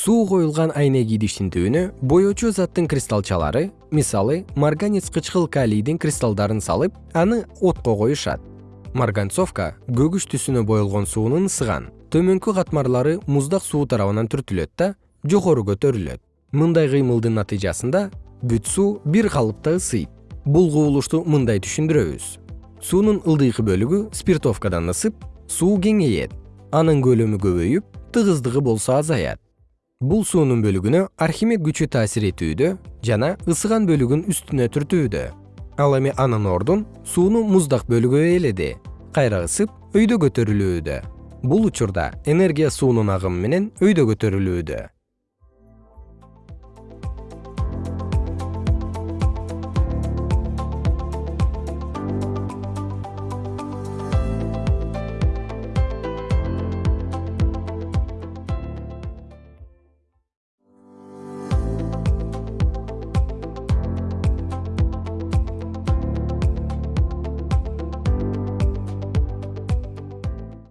суу коюлган айнек идиштин түбүнө боечу заттын кристаллчалары мисалы марганец кычкыл калийдин кристаллдарын салып аны отко коюшат. Марганцовка көгүш түсүнө боелгон суунун ысыган төмөнкү катмарлары муздак суу тарабынан түртүлөт да жогору көтөрүлөт. Мындай кыймылдын натыйжасында бүт суу бир калыпта ысыйт. Бул кубулушту мындай түшүндүрөбүз. Суунун ылдыйкы бөлүгү спиртовкадан ысып суу кеңейет. Анын көлөмү көбөйүп тыгыздыгы болсо азаят бул суунун бөлүгүнө архимед күчү таасир этүүдө жана ысыган бөлүгүн үстүнө түртүүдө. Ал эми анын ордун суунун муздак бөлүгү ээледи кайра ысып өйдө көтөрүлүүдө. Бул учурда энергия суунун агымы менен өйдө көтөрүлүүдө